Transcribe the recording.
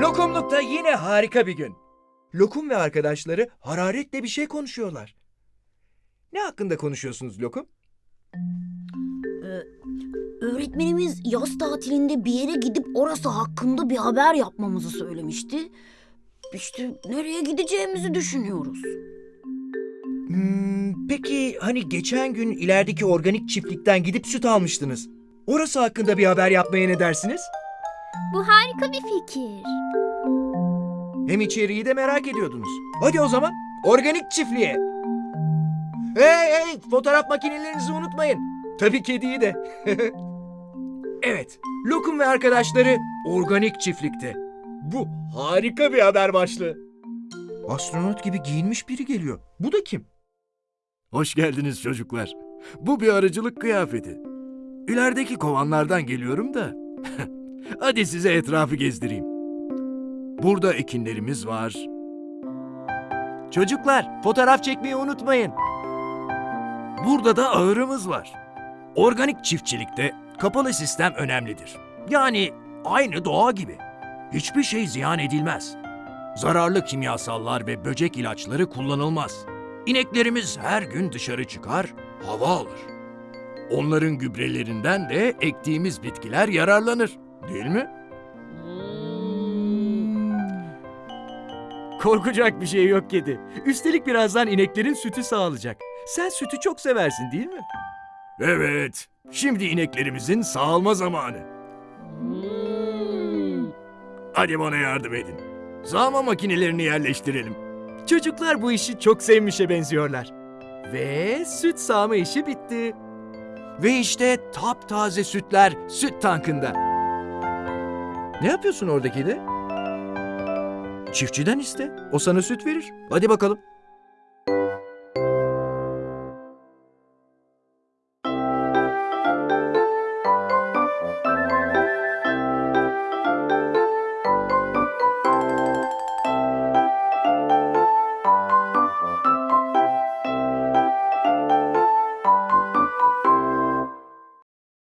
Lokumlukta yine harika bir gün. Lokum ve arkadaşları hararetle bir şey konuşuyorlar. Ne hakkında konuşuyorsunuz Lokum? Öğretmenimiz yaz tatilinde bir yere gidip orası hakkında bir haber yapmamızı söylemişti. İşte nereye gideceğimizi düşünüyoruz. Hmm, peki hani geçen gün ilerideki organik çiftlikten gidip süt almıştınız. Orası hakkında bir haber yapmaya ne dersiniz? Bu harika bir fikir. Hem içeriği de merak ediyordunuz. Hadi o zaman organik çiftliğe. Hey hey fotoğraf makinelerinizi unutmayın. Tabii kediyi de. evet Lokum ve arkadaşları organik çiftlikte. Bu harika bir haber başlığı. Astronot gibi giyinmiş biri geliyor. Bu da kim? Hoş geldiniz çocuklar. Bu bir arıcılık kıyafeti. İlerideki kovanlardan geliyorum da. Hadi size etrafı gezdireyim. Burada ekinlerimiz var. Çocuklar fotoğraf çekmeyi unutmayın. Burada da ahırımız var. Organik çiftçilikte kapalı sistem önemlidir. Yani aynı doğa gibi. Hiçbir şey ziyan edilmez. Zararlı kimyasallar ve böcek ilaçları kullanılmaz. İneklerimiz her gün dışarı çıkar, hava alır. Onların gübrelerinden de ektiğimiz bitkiler yararlanır. Değil mi? Korkacak bir şey yok kedi. Üstelik birazdan ineklerin sütü sağlayacak. Sen sütü çok seversin değil mi? Evet. Şimdi ineklerimizin sağalma zamanı. Hadi bana yardım edin. Sağma makinelerini yerleştirelim. Çocuklar bu işi çok sevmişe benziyorlar. Ve süt sağma işi bitti. Ve işte taptaze sütler süt tankında. Ne yapıyorsun oradaki de? Çiftçiden iste. O sana süt verir. Hadi bakalım.